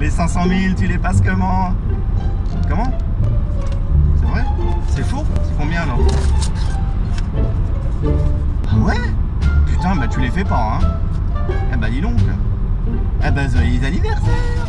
Les 500 000, tu les passes comment? Comment? C'est vrai? C'est faux C'est combien alors? Ah ouais? Putain, bah tu les fais pas, hein. Eh bah dis donc. Eh bah joyeux anniversaire!